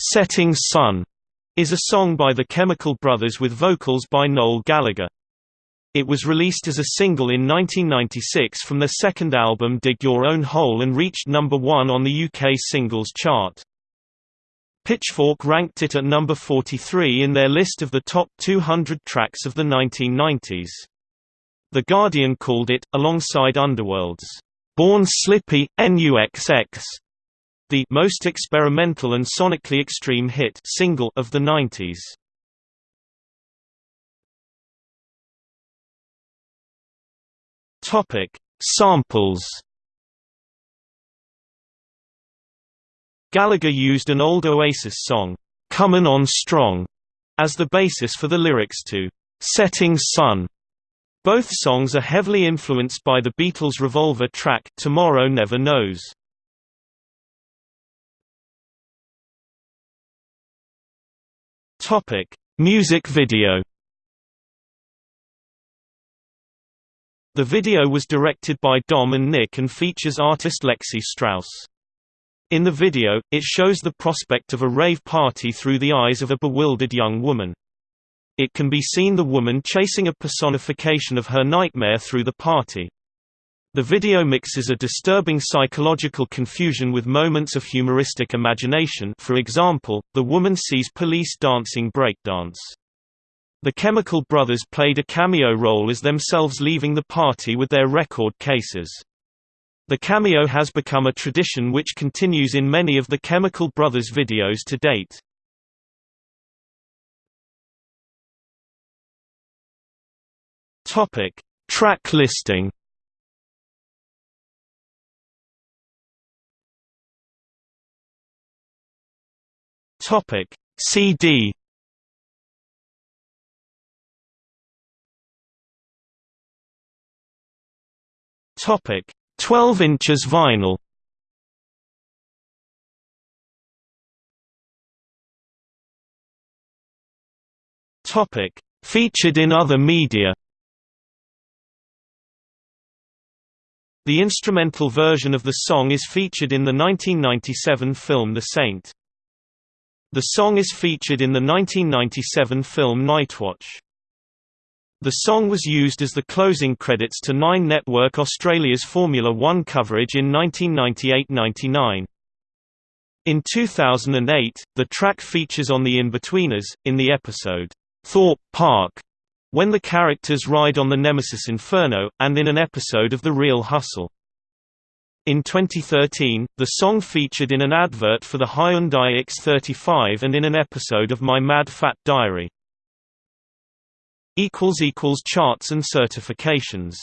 Setting Sun is a song by the Chemical Brothers with vocals by Noel Gallagher. It was released as a single in 1996 from their second album Dig Your Own Hole and reached number 1 on the UK singles chart. Pitchfork ranked it at number 43 in their list of the top 200 tracks of the 1990s. The Guardian called it, alongside Underworld's Born Slippy, NUXX, the most experimental and sonically extreme hit single of the 90s. Topic: Samples. Gallagher used an old Oasis song, "Comin' On Strong", as the basis for the lyrics to "Setting Sun". Both songs are heavily influenced by the Beatles' Revolver track Tomorrow Never Knows. Topic: Music video. The video was directed by Dom and Nick and features artist Lexi Strauss. In the video, it shows the prospect of a rave party through the eyes of a bewildered young woman. It can be seen the woman chasing a personification of her nightmare through the party. The video mixes a disturbing psychological confusion with moments of humoristic imagination for example, the woman sees police dancing breakdance. The Chemical Brothers played a cameo role as themselves leaving the party with their record cases. The cameo has become a tradition which continues in many of the Chemical Brothers videos to date. Track listing Topic CD Topic 12 inches vinyl. Topic Featured in other media. The instrumental version of the song is featured in the 1997 film The Saint. The song is featured in the 1997 film Nightwatch. The song was used as the closing credits to Nine Network Australia's Formula One coverage in 1998–99. In 2008, the track features on The Inbetweeners, in the episode, Thorpe Park, when the characters ride on the Nemesis Inferno, and in an episode of The Real Hustle. In 2013, the song featured in an advert for the Hyundai X35 and in an episode of My Mad Fat Diary. Charts and certifications